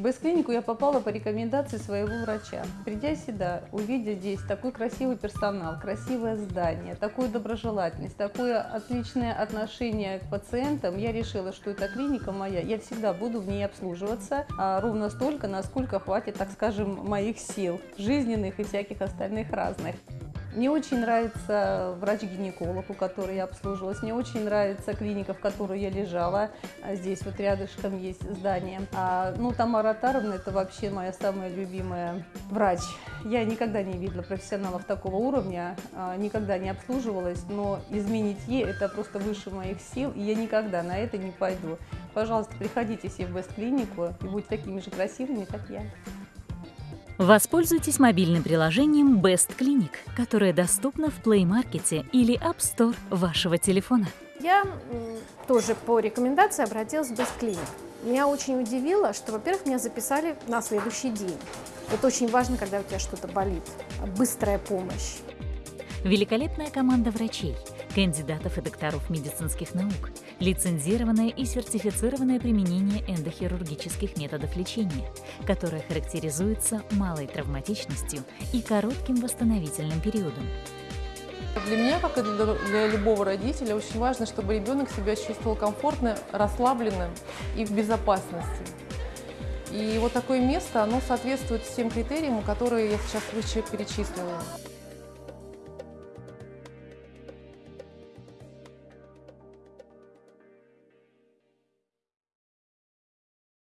В Бэст-клинику я попала по рекомендации своего врача. Придя сюда, увидя здесь такой красивый персонал, красивое здание, такую доброжелательность, такое отличное отношение к пациентам, я решила, что эта клиника моя, я всегда буду в ней обслуживаться а, ровно столько, насколько хватит, так скажем, моих сил, жизненных и всяких остальных разных. Мне очень нравится врач-гинеколог, у которой я обслуживалась. Мне очень нравится клиника, в которой я лежала. А Здесь вот рядышком есть здание. А, ну, Тамара Таровна – это вообще моя самая любимая врач. Я никогда не видела профессионалов такого уровня, а, никогда не обслуживалась, но изменить ей – это просто выше моих сил, и я никогда на это не пойду. Пожалуйста, приходите все в Бест-клинику и будьте такими же красивыми, как я. Воспользуйтесь мобильным приложением Best Clinic, которое доступно в Play Market или App Store вашего телефона. Я тоже по рекомендации обратилась в Best Clinic. Меня очень удивило, что, во-первых, меня записали на следующий день. Это очень важно, когда у тебя что-то болит. Быстрая помощь. Великолепная команда врачей, кандидатов и докторов медицинских наук, лицензированное и сертифицированное применение эндохирургических методов лечения, которое характеризуется малой травматичностью и коротким восстановительным периодом. Для меня, как и для, для любого родителя, очень важно, чтобы ребенок себя чувствовал комфортно, расслабленным и в безопасности. И вот такое место, оно соответствует всем критериям, которые я сейчас выше перечислила.